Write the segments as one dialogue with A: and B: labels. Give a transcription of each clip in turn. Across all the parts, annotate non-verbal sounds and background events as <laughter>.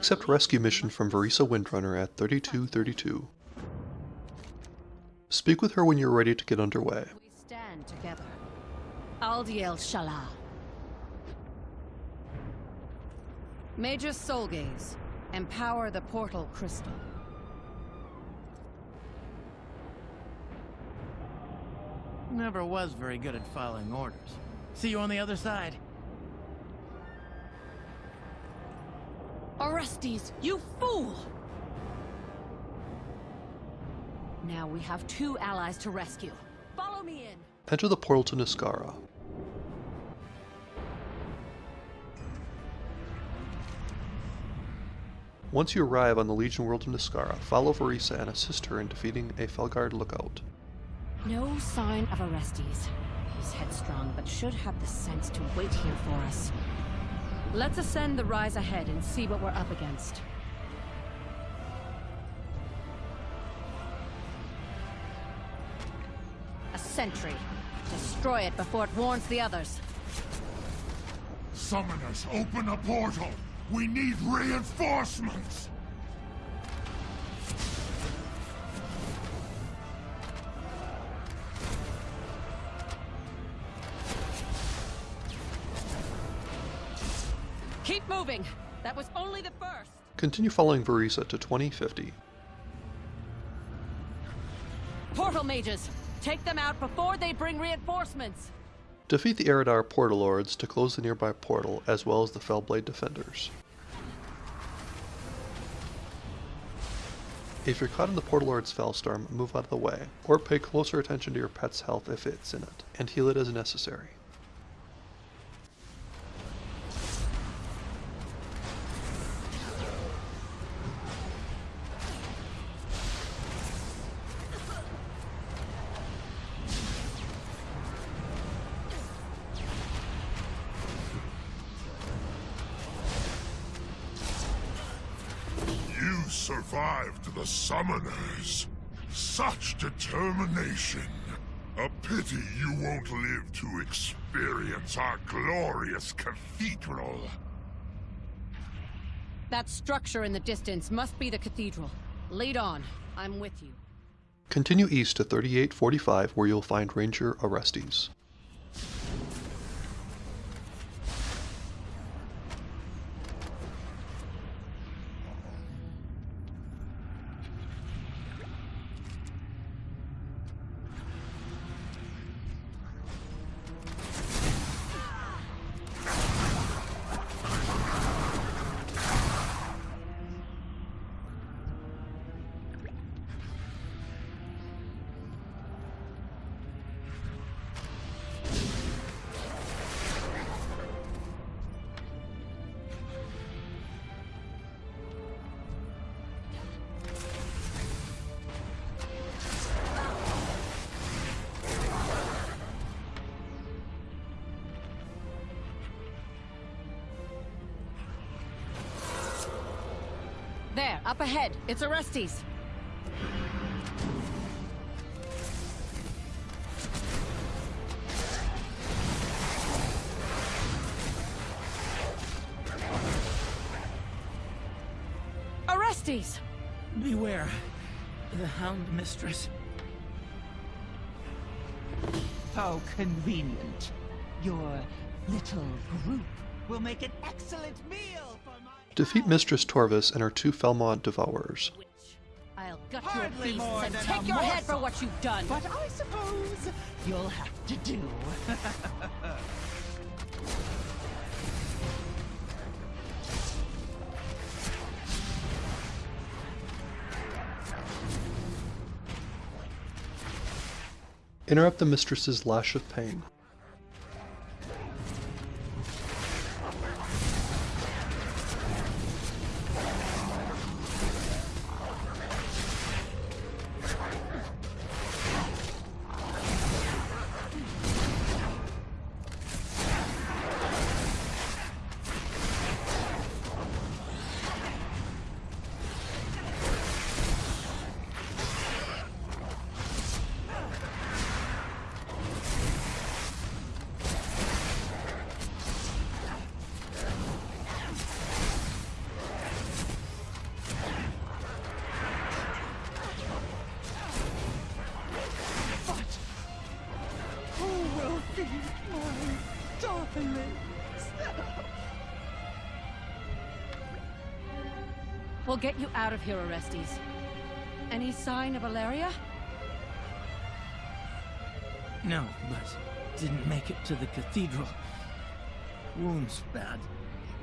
A: Accept rescue mission from Vereesa Windrunner at 3232. Speak with her when you're ready to get underway.
B: We stand together. Aldiel Shala. Major Soulgaze. Empower the portal crystal.
C: Never was very good at following orders. See you on the other side.
B: Orestes, you fool! Now we have two allies to rescue. Follow me in.
A: Enter the portal to Niskara. Once you arrive on the Legion world of Niskara, follow Vereesa and assist her in defeating a Felguard lookout.
B: No sign of Orestes. He's headstrong, but should have the sense to wait here for us. Let's ascend the rise ahead and see what we're up against. A sentry. Destroy it before it warns the others.
D: Summoners, open a portal! We need reinforcements!
A: Continue following Vereesa to 2050.
B: Portal mages! Take them out before they bring reinforcements!
A: Defeat the Eridar Portal Lords to close the nearby portal, as well as the Felblade Defenders. If you're caught in the Portal Lord's Felstorm, move out of the way, or pay closer attention to your pet's health if it's in it, and heal it as necessary.
D: Survived the summoners. Such determination. A pity you won't live to experience our glorious cathedral.
B: That structure in the distance must be the cathedral. Lead on. I'm with you.
A: Continue east to 3845 where you'll find Ranger Orestes.
B: There, up ahead. It's Orestes. Orestes!
C: Beware. The Hound Mistress.
E: How convenient. Your little group will make an excellent meal for my...
A: Defeat Mistress Torvis and her two Felmont Devourers.
B: I'll gut
E: Hardly
B: your
E: more
B: beasts and
E: than
B: take
E: a
B: your head for what you've done.
E: But I suppose you'll have to do. <laughs>
A: Interrupt the Mistress's Lash of Pain.
B: We'll get you out of here, Orestes. Any sign of Alleria?
C: No, but didn't make it to the cathedral. Wound's bad.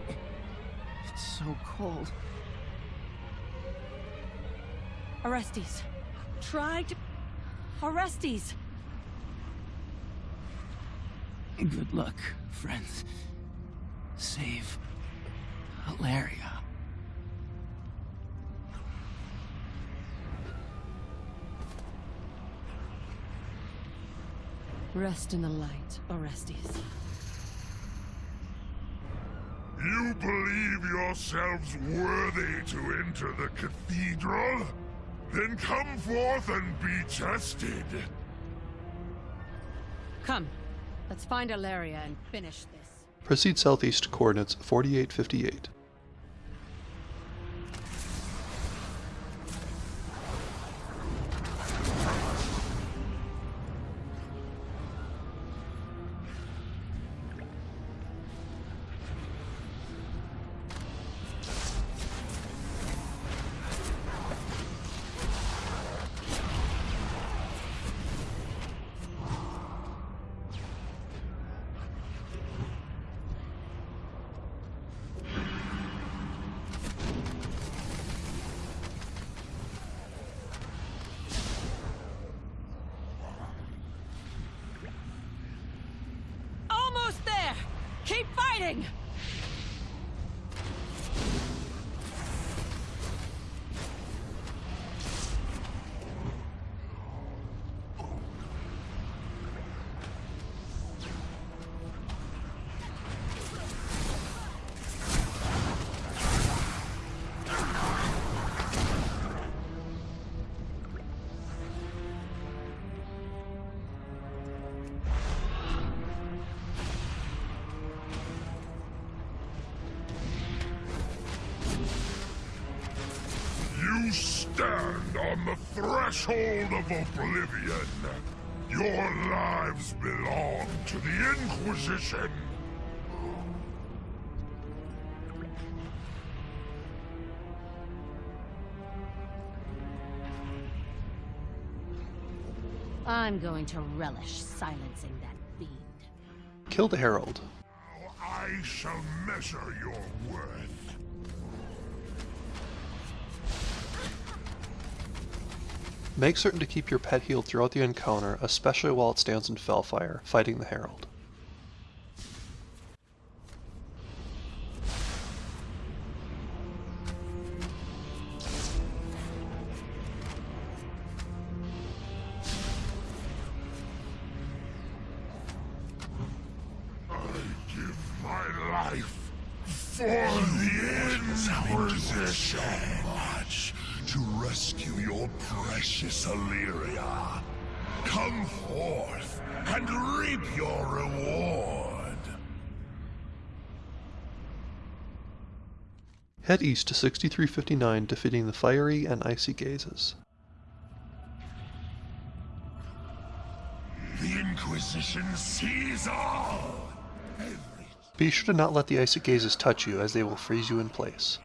C: It's so cold.
B: Orestes. Try to... Orestes!
C: Good luck, friends. Save Alleria.
B: Rest in the light, Orestes.
D: You believe yourselves worthy to enter the cathedral? Then come forth and be tested.
B: Come, let's find Alleria and finish this.
A: Proceed southeast to coordinates 4858.
B: Keep
D: stand on the threshold of oblivion. Your lives belong to the Inquisition.
B: I'm going to relish silencing that fiend.
A: Kill the Herald.
D: I shall measure your worth.
A: Make certain to keep your pet healed throughout the encounter, especially while it stands in Felfire, fighting the Herald.
D: Rescue your precious Alleria. Come forth and reap your reward.
A: Head east to 6359, defeating the Fiery and Icy Gazes.
D: The Inquisition sees all. Every
A: Be sure to not let the Icy Gazes touch you, as they will freeze you in place.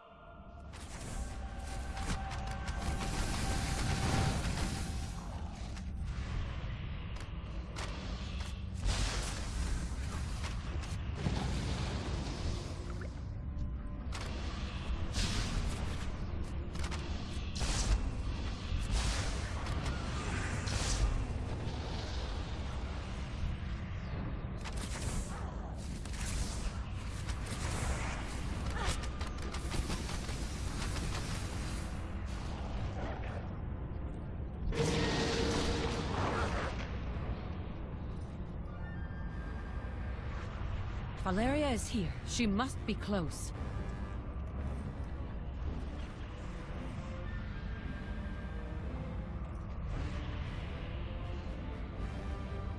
B: Alleria is here. She must be close.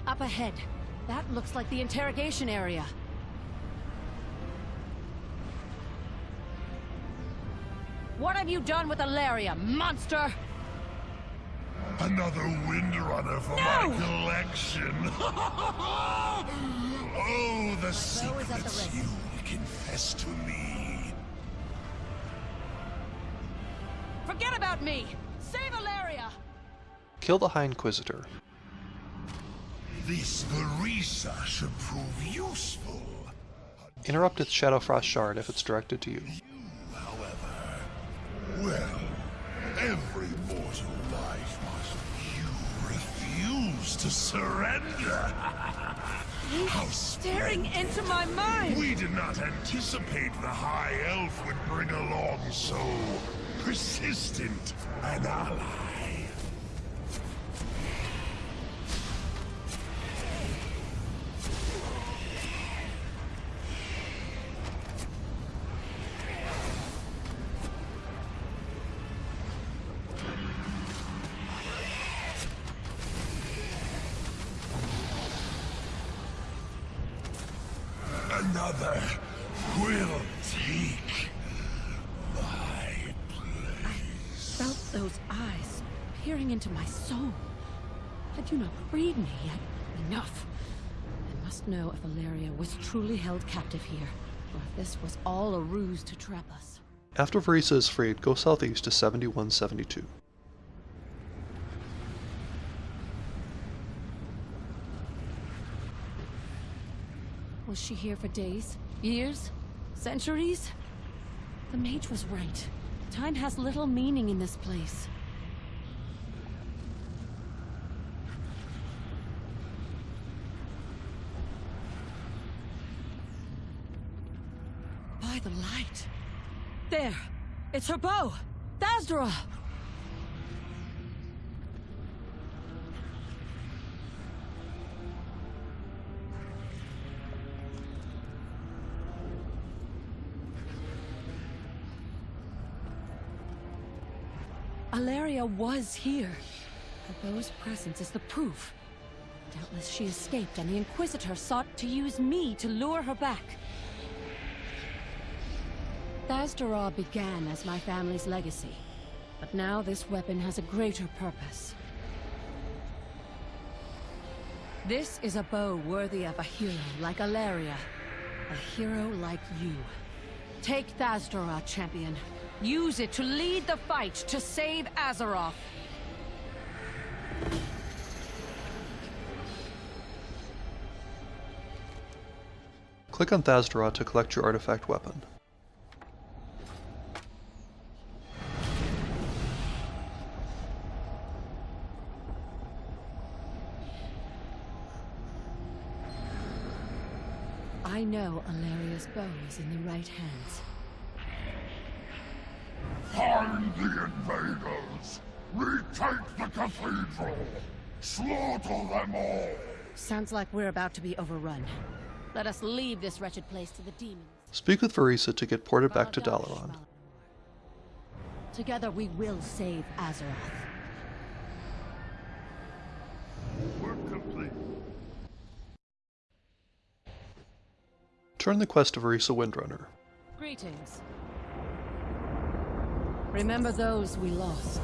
B: Up ahead. That looks like the interrogation area. What have you done with Alleria, monster?
D: Another Windrunner for my
B: No!
D: collection. <laughs> oh, the
B: is at the
D: secrets you will confess to me.
B: forget about me! Save Alleria!
A: Kill the High Inquisitor.
D: This Vereesa should prove useful.
A: Interrupt its Shadowfrost shard if it's directed to you.
D: However, well, every mortal life must. You refuse to surrender. <laughs> How
B: Staring into my mind!
D: We did not anticipate the High Elf would bring along so persistent an ally. Another will take my place.
B: I Felt those eyes peering into my soul. Had you not freed me yet? Enough. I must know if Alleria was truly held captive here, or if this was all a ruse to trap us.
A: After Vereesa is freed, go southeast to 7172.
B: Was she here for days? Years? Centuries? The mage was right. Time has little meaning in this place. By the light. There! It's her bow! Thas'dorah! Alleria was here. Her bow's presence is the proof. Doubtless she escaped, and the Inquisitor sought to use me to lure her back. Thas'dorah began as my family's legacy, but now this weapon has a greater purpose. This is a bow worthy of a hero like Alleria. A hero like you. Take Thas'dorah, champion. Use it to lead the fight to save Azeroth.
A: Click on Thas'dorah to collect your artifact weapon.
B: I know Alleria's bow is in the right hands.
D: Find the invaders! Retake the cathedral! Slaughter them all!
B: Sounds like we're about to be overrun. Let us leave this wretched place to the demons.
A: Speak with Vereesa to get ported back to Dalaran.
B: Together we will save Azeroth.
A: Turn the quest to Vereesa Windrunner.
B: Greetings. Remember those we lost.